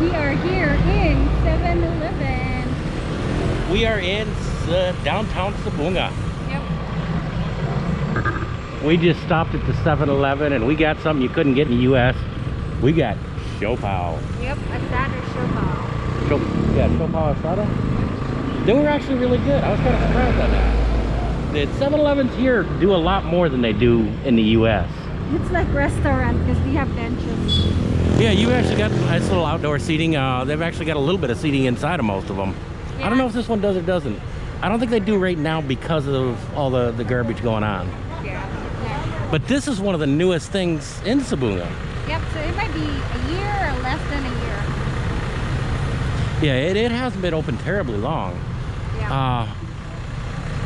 We are here in 7-Eleven. We are in uh, downtown Sibonga. Yep. We just stopped at the 7-Eleven and we got something you couldn't get in the U.S. We got siopao. Yep, asada siopao. Shop, yeah, siopao asada. They were actually really good. I was kind of surprised on that. The 7-Elevens here do a lot more than they do in the U.S. It's like restaurant because they have benches. Yeah, you actually got nice little outdoor seating. Uh, they've actually got a little bit of seating inside of most of them. I don't know if this one does or doesn't. I don't think they do right now because of all the, the garbage going on. Yeah. But this is one of the newest things in Sibonga. Yep, so it might be a year or less than a year. Yeah, it, it hasn't been open terribly long. Yeah. Uh,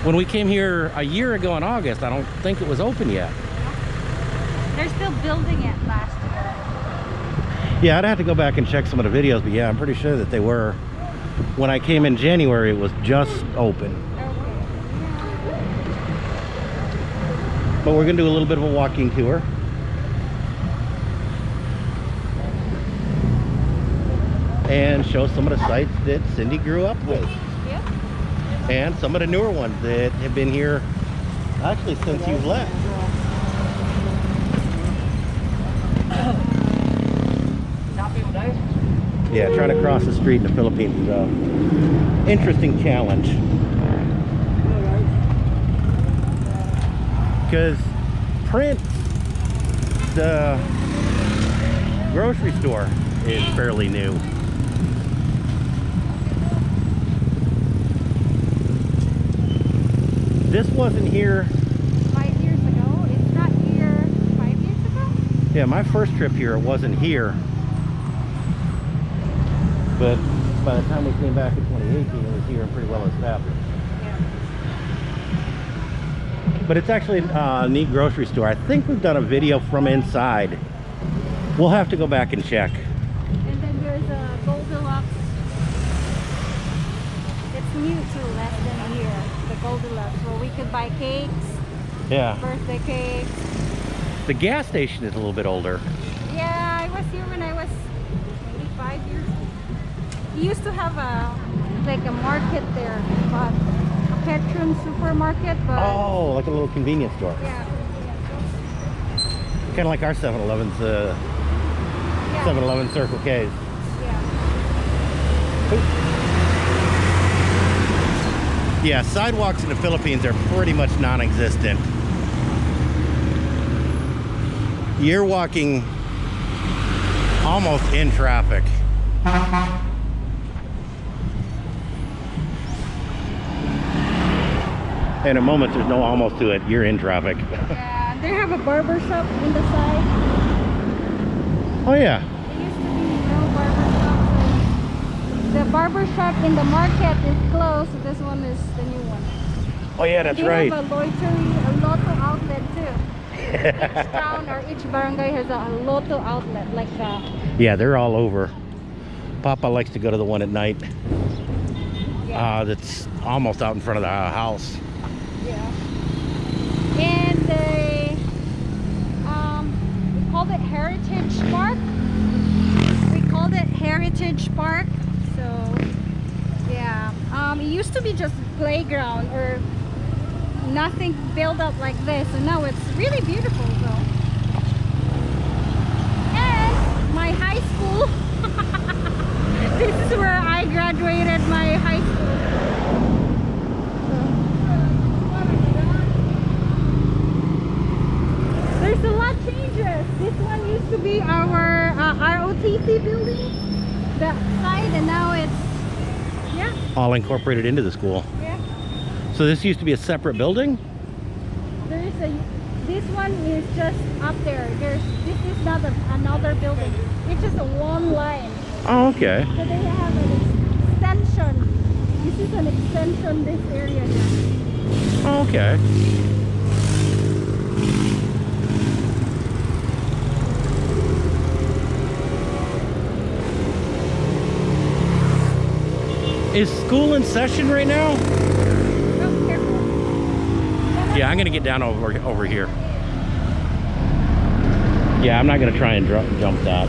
when we came here a year ago in August, I don't think it was open yet. They're still building it last year. Yeah, I'd have to go back and check some of the videos, but yeah, I'm pretty sure that they were. When I came in January, it was just open. But we're gonna do a little bit of a walking tour. And show some of the sites that Cindy grew up with. And some of the newer ones that have been here actually since you've left. Yeah, trying to cross the street in the Philippines is a interesting challenge. Because Prince, the grocery store, is fairly new. This wasn't here. Five years ago. It's not here five years ago? Yeah, my first trip here, it wasn't here. But by the time we came back in 2018, it was here and pretty well established. Yeah. But it's actually uh, a neat grocery store. I think we've done a video from inside. We'll have to go back and check. And then there's a Goldilocks. It's new too, less than a year. The Goldilocks, where we could buy cakes, Yeah. birthday cakes. The gas station is a little bit older. Yeah, I was here when I was maybe five years old. He used to have a like a market there, but a Petron supermarket, but Oh, like a little convenience store. yeah, Kind of like our 7-Eleven's, uh, yeah, 7-Eleven Circle K's. yeah. Yeah, sidewalks in the Philippines are pretty much non-existent. You're walking almost in traffic. In a moment, there's no almost to it. You're in traffic. Yeah, they have a barber shop in the side. oh yeah. There used to be no barber shop. The barber shop in the market is closed. So this one is the new one. Oh yeah, that's they right. have a loitery, a lotto outlet too. each town or each barangay has a lotto outlet like that. Yeah, they're all over. Papa likes to go to the one at night. Yeah. Uh, that's almost out in front of the house. Yeah. And they um we called it Heritage Park. We called it Heritage Park. So yeah. Um it used to be just playground or nothing built up like this. And now it's really beautiful though. And my high school this is where I graduated my high school. There's a lot changes. This one used to be our uh, ROTC building, that side, and now it's yeah, All incorporated into the school. yeah. So this used to be a separate building? There is a. This one is just up there. There's this is not a, another building. It's just a one line. Oh, okay. So they have an extension. This is an extension. This area here. Oh, okay. Is school in session right now? Oh, yeah, I'm gonna get down over over here. Yeah, I'm not gonna try and jump that.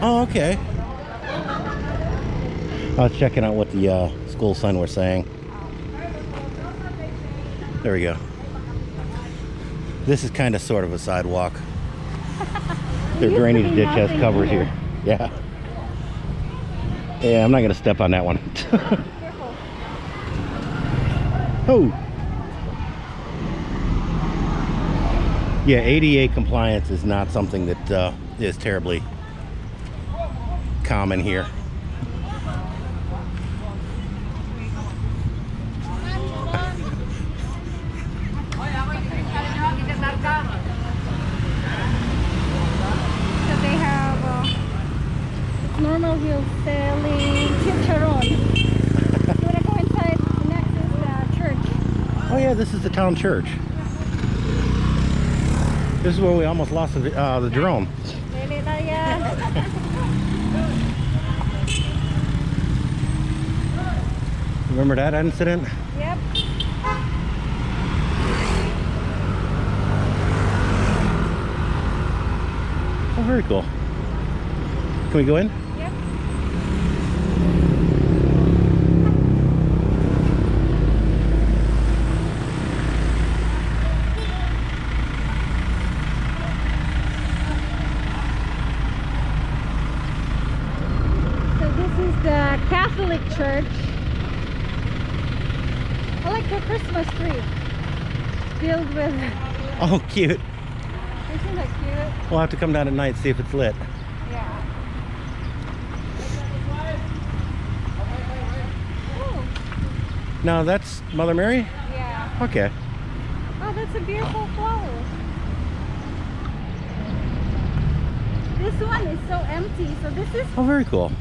Oh, okay. I was checking out what the uh, school sign was saying. There we go. This is kind of sort of a sidewalk. Their drainage ditch has covers here. here. Yeah. Yeah, I'm not gonna step on that one. Oh. Yeah, ADA compliance is not something that uh, is terribly common here. So they have uh, normal wheel selling chicharon. so when I go inside, next is the church. Oh yeah, this is the town church. This is where we almost lost the, uh, the drone. Lili na yan. Remember that incident? yep. Oh, very cool. Can we go in? Yep. So this is the Catholic Church. I like the Christmas tree filled with. Oh, cute. Isn't that cute? We'll have to come down at night see if it's lit. Yeah. Oh, No, that's Mother Mary? yeah. Okay. Oh, that's a beautiful flower. This one is so empty. So this is Oh, very cool.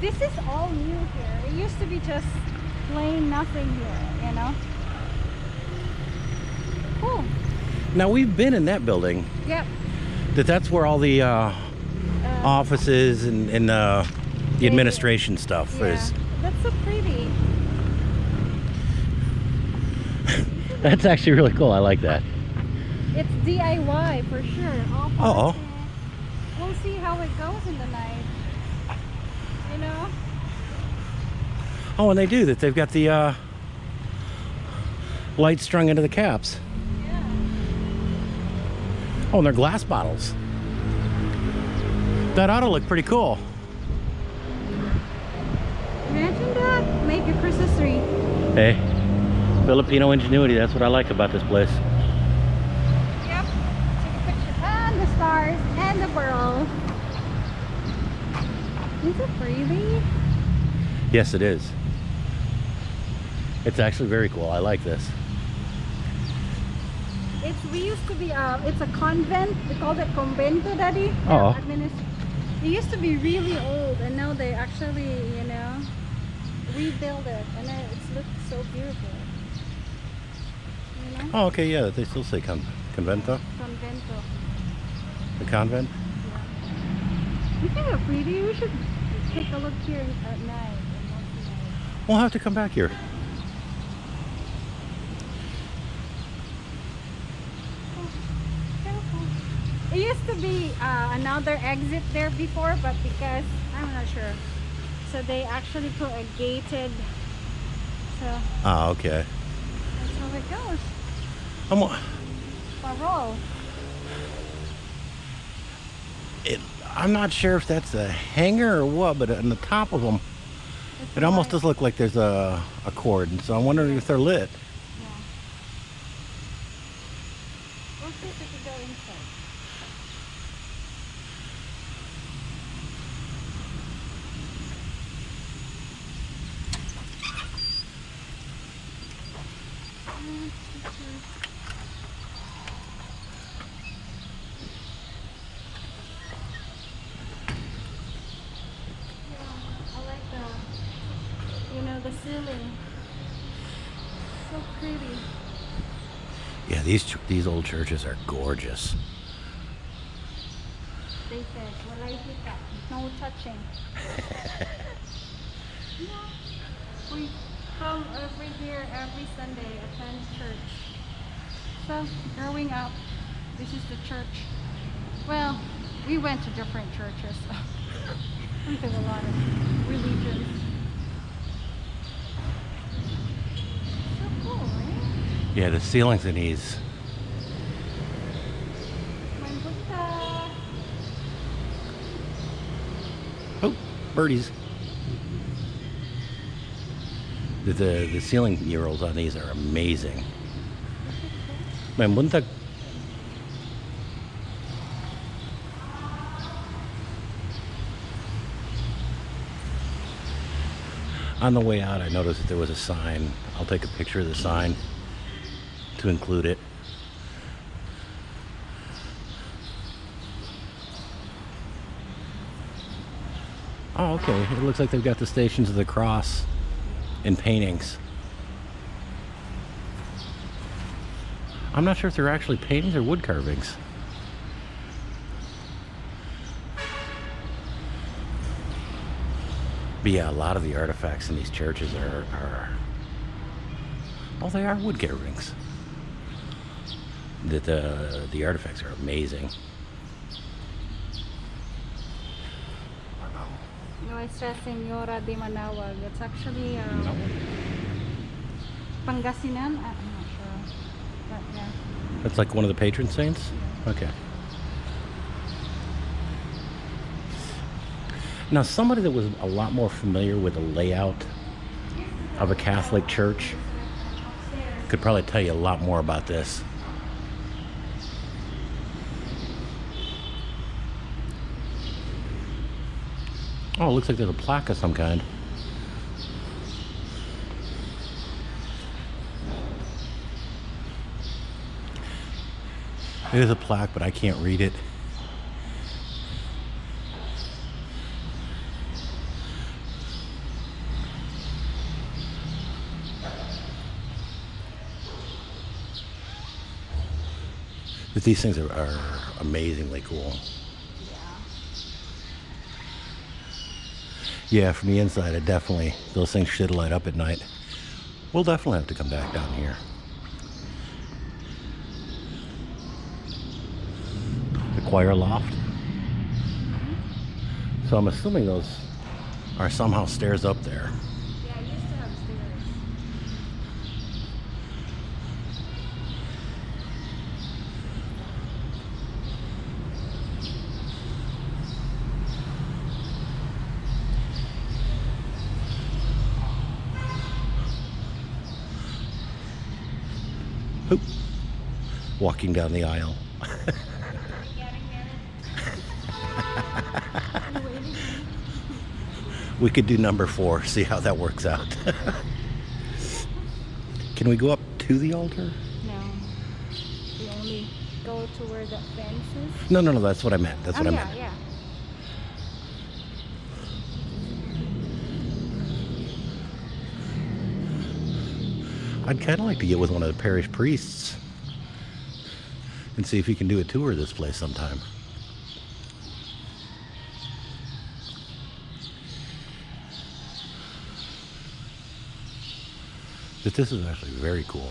this is all new here. It used to be just plain nothing here, you know. Cool. Now, we've been in that building. Yep. That That's where all the uh, Uh, offices and, and uh, the administration stuff yeah. is. That's so pretty. That's actually really cool. I like that. It's DIY for sure. All Uh-oh. We'll see how it goes in the night. You know? Oh, and they do that. They've got the uh, lights strung into the caps. Yeah. Oh, and they're glass bottles. That ought to look pretty cool. Imagine that. Make a Christmas tree. Hey, Filipino ingenuity. That's what I like about this place. Yep. Take a picture. And the stars and the pearl. Is it pretty? Yes, it is. It's actually very cool. I like this. It's we used to be uh it's a convent. We called it convento, daddy. Oh. It used to be really old and now they actually, you know, rebuild it and it it's looks so beautiful. Oh, okay, yeah. They still say con- convento, Convento. the convent. You think they're pretty? We should take a look here at night. and walk tonight. We'll have to come back here. It used to be uh, another exit there before, but because I'm not sure, so they actually put a gated. So Ah, okay. that's how it goes. I'm, wa- Parol. it, I'm not sure if that's a hanger or what, but on the top of them, It's it almost white. does look like there's a, a cord. And so I'm wondering if they're lit. Yeah. We'll see if we can go inside. Yeah, I like the, you know, the ceiling. So pretty. Yeah, these these old churches are gorgeous. They said, well, I did that. No touching. yeah. We come every year, every Sunday, attend church. So, growing up, this is the church. Well, we went to different churches. We have a lot of religions. So cool, eh? Yeah, the ceilings in these. Oh, birdies. The, the, the ceiling murals on these are amazing. Man. On the way out, I noticed that there was a sign. I'll take a picture of the sign to include it. Oh, okay. It looks like they've got the Stations of the Cross in paintings. I'm not sure if they're actually paintings or wood carvings. But yeah, a lot of the artifacts in these churches are, are oh, they are wood carvings. The, the, the artifacts are amazing. Nuestra Senora de Manaoag. It's actually um, Pangasinan. I'm not sure. But yeah. That's like one of the patron saints? Okay. Now, somebody that was a lot more familiar with the layout of a Catholic church could probably tell you a lot more about this. Oh, it looks like there's a plaque of some kind. It is a plaque, but I can't read it. But these things are, are amazingly cool. Yeah, from the inside, it definitely, those things should light up at night. We'll definitely have to come back down here. The choir loft. So I'm assuming those are somehow stairs up there. Yeah, I used to have stairs. Oop. Walking down the aisle. Getting there. You waiting? We could do number four, see how that works out. Can we go up to the altar? No. We only go to where the fence is. No, no, no, that's what I meant. That's oh, what I oh, yeah, meant. yeah. I'd kind of like to get with one of the parish priests and see if he can do a tour of this place sometime. But this is actually very cool.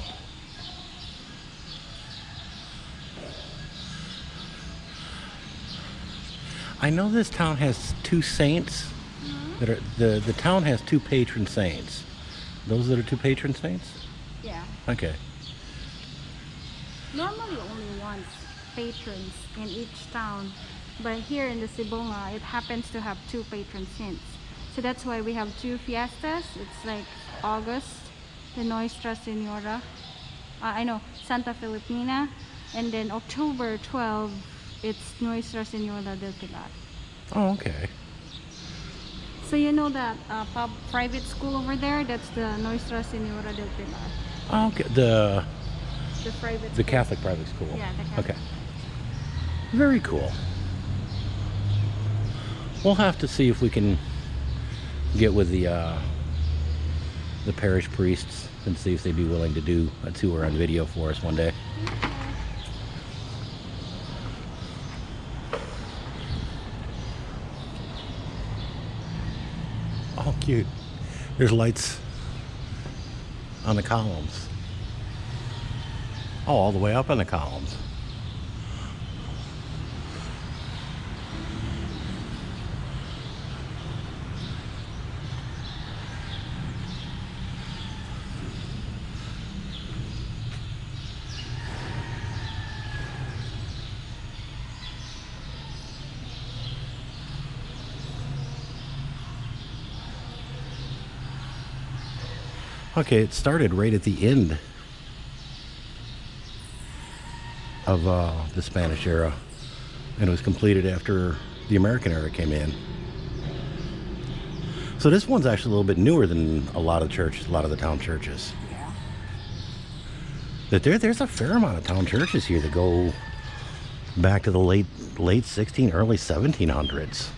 I know this town has two saints mm-hmm. that are the the town has two patron saints. Those that are two patron saints? Yeah. Okay. Normally patrons in each town, but here in the Sibonga, it happens to have two patron saints. So that's why we have two fiestas. It's like August, the Nuestra Senora, uh, I know Santa Filipina, and then October 12, it's Nuestra Senora del Pilar. Oh, okay. So you know that uh, pub, private school over there? That's the Nuestra Senora del Pilar. Okay. The The private. the school. Catholic private school. Yeah, the Catholic. Okay. Very cool. We'll have to see if we can get with the uh, the parish priests and see if they'd be willing to do a tour on video for us one day. Oh, cute. There's lights on the columns. Oh, all the way up on the columns. Okay, it started right at the end of uh, the Spanish era, and it was completed after the American era came in. So this one's actually a little bit newer than a lot of churches, a lot of the town churches. Yeah. That there, there's a fair amount of town churches here that go back to the late late 16, early 1700s.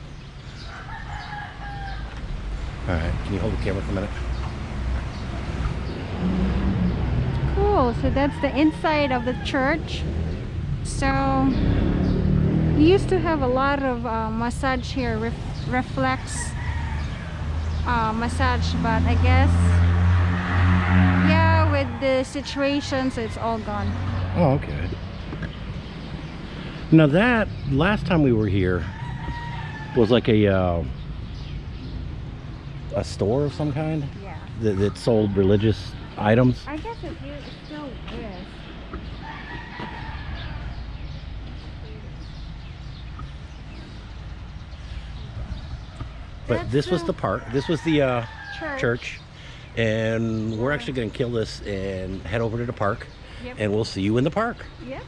All right, can you hold the camera for a minute? So that's the inside of the church. So we used to have a lot of uh, massage here, ref reflex uh, massage, but I guess yeah, with the situations, it's all gone. Oh, okay. Now that last time we were here was like a uh, a store of some kind Yeah. that, that sold religious items. I guess it, still is. But That's this was the- the park. This was the uh, Church. church, and we're actually going to kill this and head over to the park, Yep. and we'll see you in the park. Yep.